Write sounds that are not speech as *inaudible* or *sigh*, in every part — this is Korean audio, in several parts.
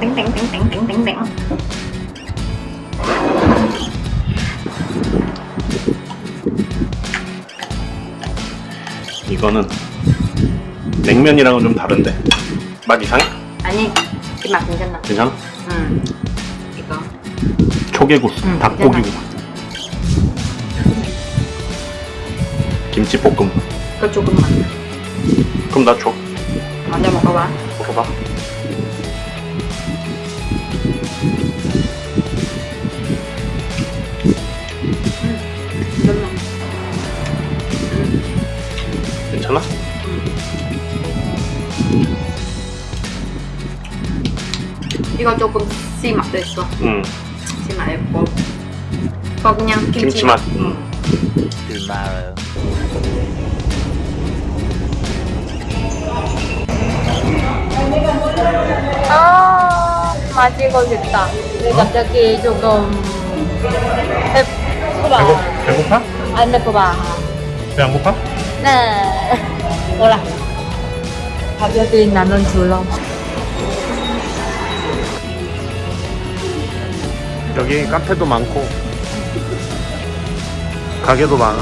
땡땡땡땡땡땡땡 이거는 냉면이랑은 좀 다른데. 맛 이상해? 아니 이맛 괜찮나? 괜찮아? 응. 이거. 초계국수 응, 닭고기국수 김치볶음. 그거 조금만. 그럼 나 줘. 먼저 먹어봐. 먹어봐 이거 조금 씨 맛도 있어. 응. 씨 맛 있고. 이거 그냥 김치, 김치 맛. 응. 아 마시고 싶다. 근데 갑자기 조금 배고파. 배고, 배고파? 안 배고파. 배 안 고파? 네. *laughs* 몰라. 가격이 나는 줄러 여기 카페도 많고 가게도 많아.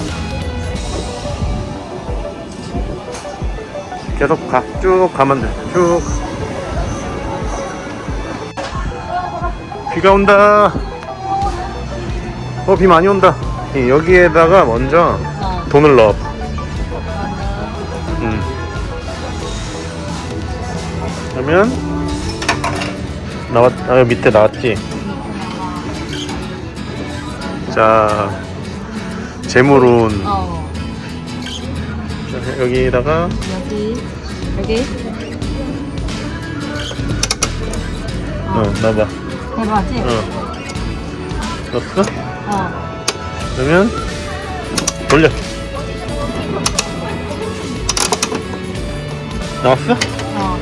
계속 가. 쭉 가면 돼쭉. 비가 온다. 어 비 많이 온다. 이, 여기에다가 먼저 어. 돈을 넣어. 음. 그러면 나왔 아 밑에 나왔지 자 재물운 어. 자, 여기다가 여기 여기. 어 넣어봐. 해봐지? 어. 넣었어? 어. 그러면 돌려. 나왔어? 어.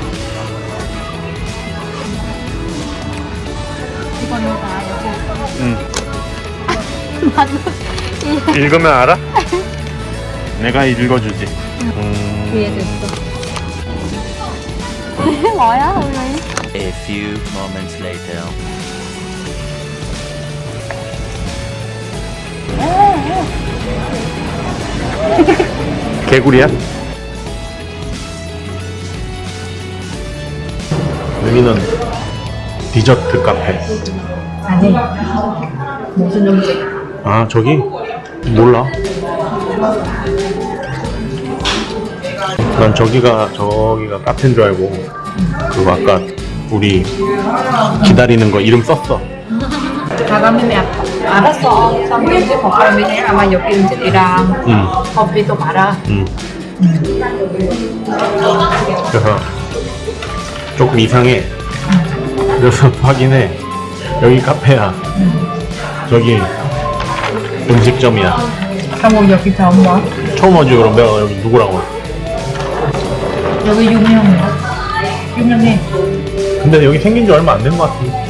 이거는 다 여기 응 맞아 *laughs* 읽으면 알아? 내가 읽어주지. 음... 위에도 있어. *laughs* 뭐야 오늘? A few moments later. 개구리야? 여기는 디저트 카페. 아니 무슨 음식 아 저기? 몰라. 난 저기가 저기가 카페인 줄 알고 그리고 아까 우리 기다리는 거 이름 썼어. 다가미면 알았어. 삼겹살 볶음이네 아마 여기 음식이랑 응, 커피도 말아 응. 그래서 조금 이상해. 그래서 *laughs* 확인해. 여기 카페야. 저기 음식점이야? 한국 여기 처음 와 처음 오지 그럼 내가 여기 누구랑 와 여기 유명해 유명해 근데 여기 생긴 지 얼마 안 된 것 같은데.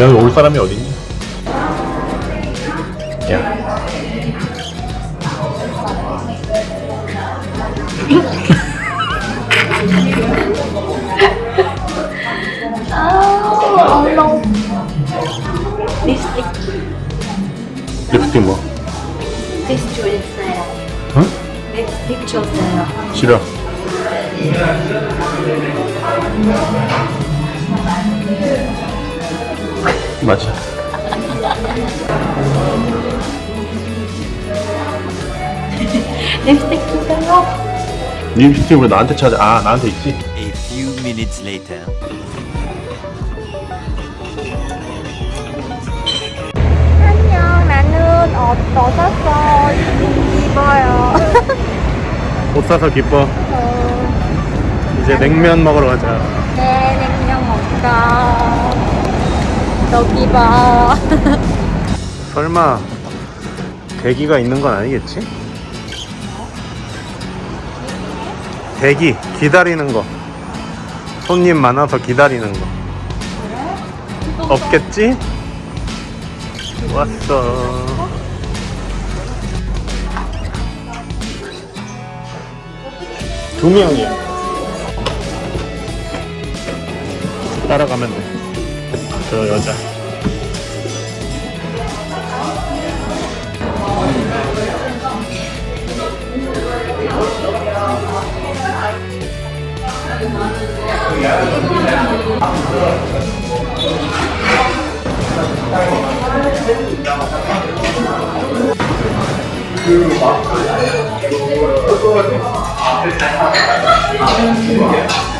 여기 올 사람이 어딨니? 야 *laughs* 립스틱 뭐? 립스틱 주세요 응? 립스틱 주세요 싫어 맞아 립스틱 주세요 립스틱 왜 나한테 찾아 아 나한테 있지? A few minutes later. 옷 벗었어. 입어요. 옷 사서 기뻐. 이제 냉면 먹으러 가자. 네 냉면 먹자. 여기 봐 *laughs* 설마 대기가 있는 건 아니겠지? 대기 기다리는 거. 손님 많아서 기다리는 거. 없겠지? 왔어 두 명이야 따라가면 돼저 여자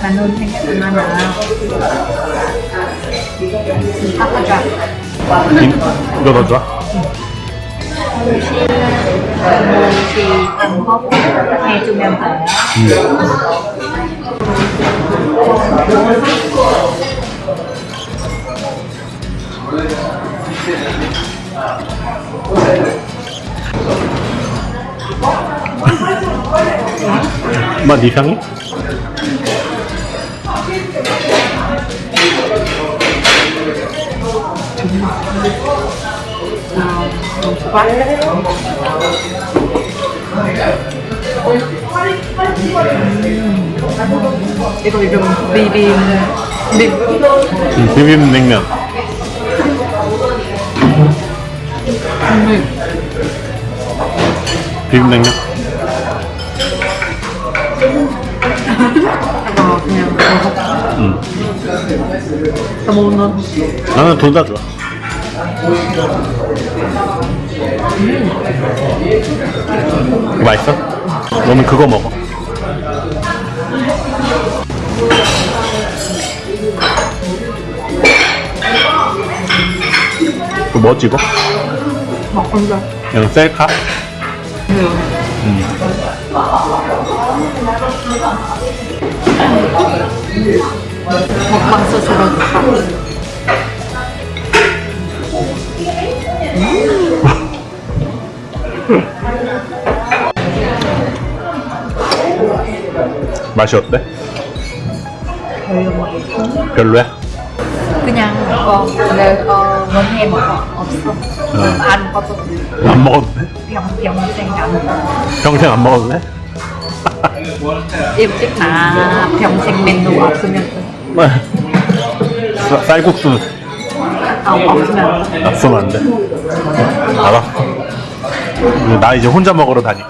나는 생각나나. 아빠가 이- 이거 더 좋아? thì tầm hốc nghe chung em phải 맛 이상해? 이거 이름 비빔 비 음, 비빔 냉면 비빔 냉면? 그냥 먹어 응더 먹는 나는 둘 다 좋아 이거 맛있어? 너는 그거 먹어 그뭐 찍어? 먹는 거 그냥 셀카? 먹방 스스로 좋다 맛이 어때? 별로 별로야? 그냥 뭐 내, 어, 원해 먹어 없어 응. 안 먹어도 안 먹어도 돼? 병, 평생 안 먹어 평생 안 먹어도 돼? 일찍 나 평생 메뉴 없으면 쌀- 쌀국수 어, 없으면 납쓰면 안 돼? 알았어 나 이제 혼자 먹으러 다니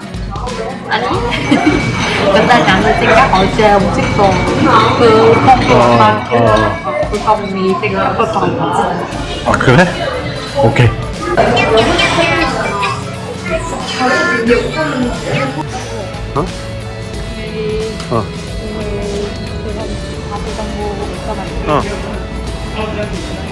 아니 근데 나는 생각 어제 음식도 그 콩고만 어. 그 생각보다 없지 아 그래? 오케이 어? 어. 어.